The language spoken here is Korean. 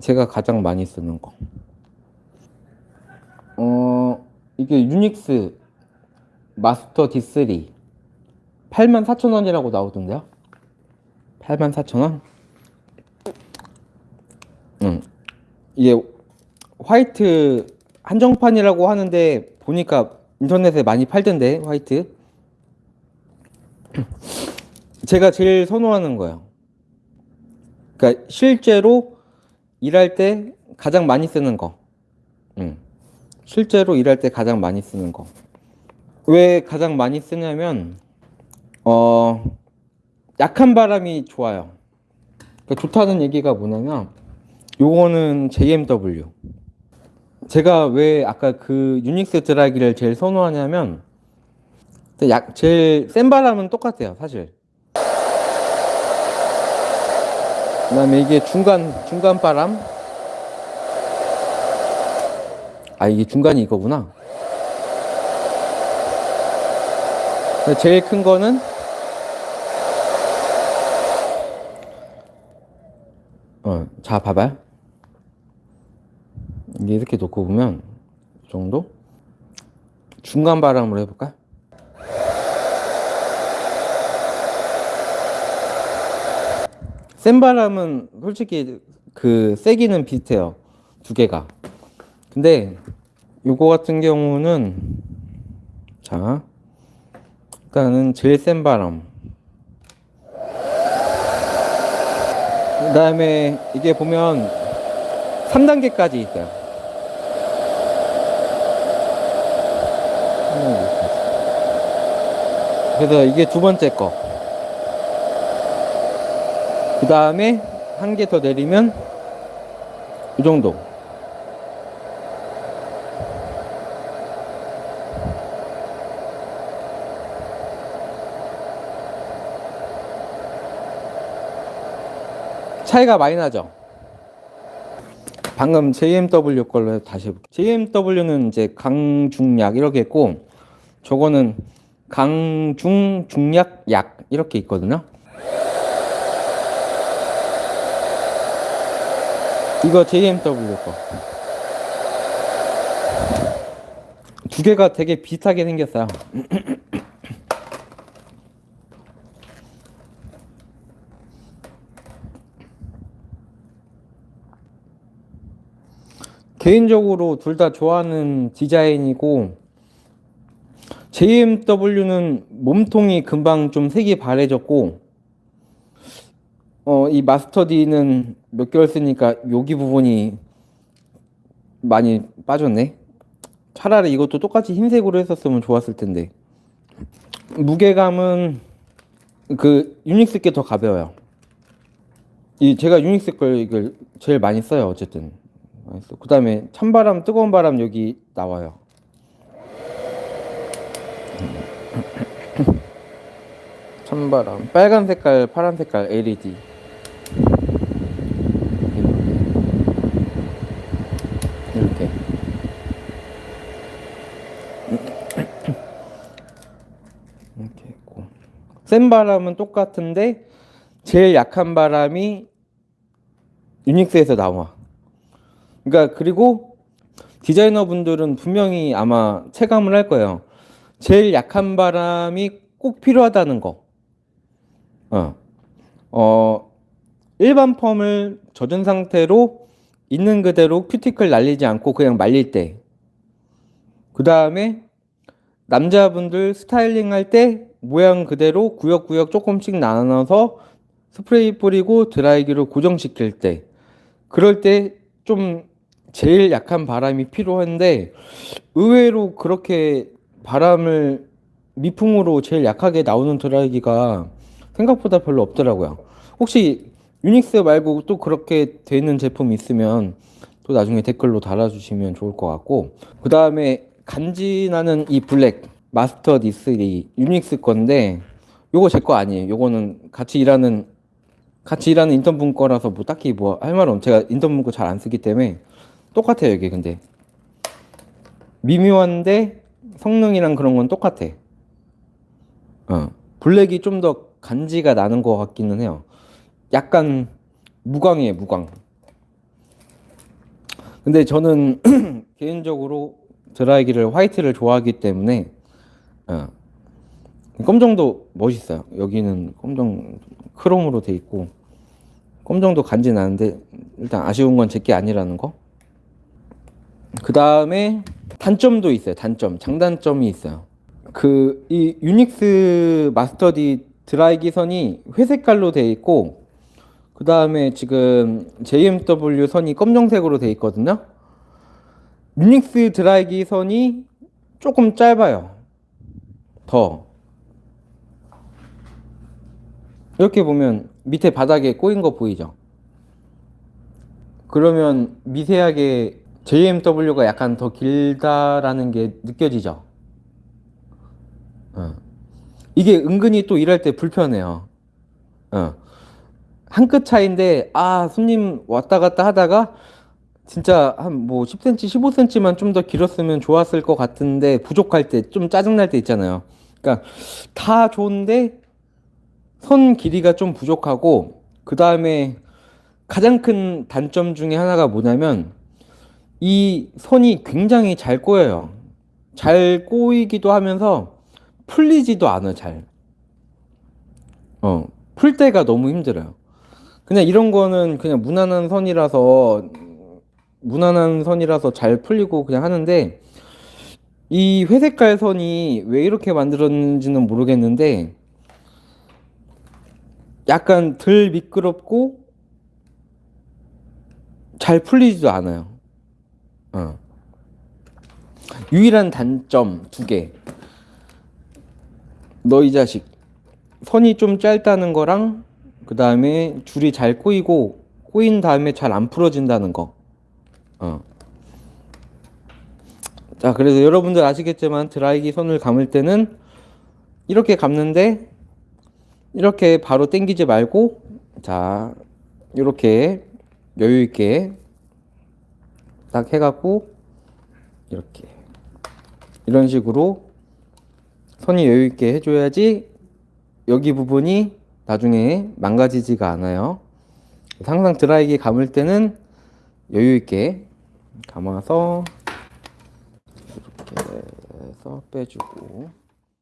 제가 가장 많이 쓰는 거. 어, 이게 유닉스 마스터 D3 84,000원이라고 나오던데요? 84,000원? 응. 이게 화이트 한정판이라고 하는데 보니까 인터넷에 많이 팔던데 화이트 제가 제일 선호하는 거예요 그러니까 실제로 일할 때 가장 많이 쓰는 거. 응. 실제로 일할 때 가장 많이 쓰는 거. 왜 가장 많이 쓰냐면 어 약한 바람이 좋아요. 그러니까 좋다는 얘기가 뭐냐면 요거는 JMW 제가 왜 아까 그 유닉스 드라이기를 제일 선호하냐면 약 제일 센 바람은 똑같아요 사실 그 다음에 이게 중간 중간 바람? 아 이게 중간이 이거구나. 제일 큰 거는 어, 자 봐봐요. 이게 이렇게 놓고 보면 이 정도? 중간 바람으로 해볼까 센 바람은 솔직히 그 세기는 비슷해요 두 개가. 근데 요거 같은 경우는 자 일단은 제일 센 바람. 그 다음에 이게 보면 3단계까지 있어요. 그래서 이게 두 번째 거. 그 다음에 한 개 더 내리면 이 정도. 차이가 많이 나죠? 방금 JMW 걸로 다시 해볼게요. JMW는 이제 강중약 이렇게 있고 저거는 강중 중약 약 이렇게 있거든요. 이거 JMW 거. 두 개가 되게 비슷하게 생겼어요. 개인적으로 둘 다 좋아하는 디자인이고 JMW는 몸통이 금방 좀 색이 바래졌고 어, 이 마스터 D는 몇 개월 쓰니까 여기 부분이 많이 빠졌네. 차라리 이것도 똑같이 흰색으로 했었으면 좋았을 텐데. 무게감은 그 유닉스 게 더 가벼워요. 이 제가 유닉스 걸 이걸 제일 많이 써요 어쨌든. 그 다음에 찬바람 뜨거운 바람 여기 나와요. 찬바람. 빨간 색깔 파란 색깔 LED 이렇게 이렇게 있고 센 바람은 똑같은데 제일 약한 바람이 유닉스에서 나와 그러니까 그리고 디자이너 분들은 분명히 아마 체감을 할 거예요 제일 약한 바람이 꼭 필요하다는 거. 어. 어, 일반 펌을 젖은 상태로 있는 그대로 큐티클 날리지 않고 그냥 말릴 때. 그 다음에 남자분들 스타일링 할 때 모양 그대로 구역구역 조금씩 나눠서 스프레이 뿌리고 드라이기로 고정시킬 때. 그럴 때 좀 제일 약한 바람이 필요한데 의외로 그렇게 바람을 미풍으로 제일 약하게 나오는 드라이기가 생각보다 별로 없더라고요 혹시 유닉스 말고 또 그렇게 되는 제품 있으면 또 나중에 댓글로 달아주시면 좋을 것 같고 그 다음에 간지나는 이 블랙 마스터 D3 유닉스 건데 요거 제 거 아니에요 요거는 같이 일하는 같이 일하는 인턴분 거라서 뭐 딱히 뭐 할 말은 없 제가 인턴분 거 잘 안 쓰기 때문에 똑같아요 이게 근데 미묘한데 성능이랑 그런 건 똑같아. 어. 블랙이 좀 더 간지가 나는 것 같기는 해요. 약간 무광이에요, 무광. 근데 저는 개인적으로 드라이기를 화이트를 좋아하기 때문에 어, 검정도 멋있어요. 여기는 검정 크롬으로 돼 있고 검정도 간지 나는데 일단 아쉬운 건 제게 아니라는 거. 그 다음에 단점도 있어요. 단점, 장단점이 있어요. 그 이 유닉스 마스터디 드라이기 선이 회색깔로 돼 있고 그 다음에 지금 JMW 선이 검정색으로 돼 있거든요. 유닉스 드라이기 선이 조금 짧아요. 더. 이렇게 보면 밑에 바닥에 꼬인 거 보이죠? 그러면 미세하게 JMW가 약간 더 길다라는 게 느껴지죠? 어. 이게 은근히 또 일할 때 불편해요. 어. 한 끗 차인데, 아, 손님 왔다 갔다 하다가, 진짜 한 뭐 10cm, 15cm만 좀 더 길었으면 좋았을 것 같은데, 부족할 때, 좀 짜증날 때 있잖아요. 그러니까, 다 좋은데, 선 길이가 좀 부족하고, 그 다음에 가장 큰 단점 중에 하나가 뭐냐면, 이 선이 굉장히 잘 꼬여요. 잘 꼬이기도 하면서, 풀리지도 않아, 잘. 어, 풀 때가 너무 힘들어요. 그냥 이런 거는 그냥 무난한 선이라서, 무난한 선이라서 잘 풀리고 그냥 하는데, 이 회색깔 선이 왜 이렇게 만들었는지는 모르겠는데, 약간 덜 미끄럽고, 잘 풀리지도 않아요. 어. 유일한 단점 두 개. 너 이 자식 선이 좀 짧다는 거랑 그 다음에 줄이 잘 꼬이고 꼬인 다음에 잘 안 풀어진다는 거. 어. 자 그래서 여러분들 아시겠지만 드라이기 손을 감을 때는 이렇게 감는데 이렇게 바로 당기지 말고 자 이렇게 여유 있게 딱 해갖고 이렇게 이런 식으로 선이 여유 있게 해줘야지 여기 부분이 나중에 망가지지가 않아요. 항상 드라이기 감을 때는 여유 있게 감아서 이렇게 해서 빼주고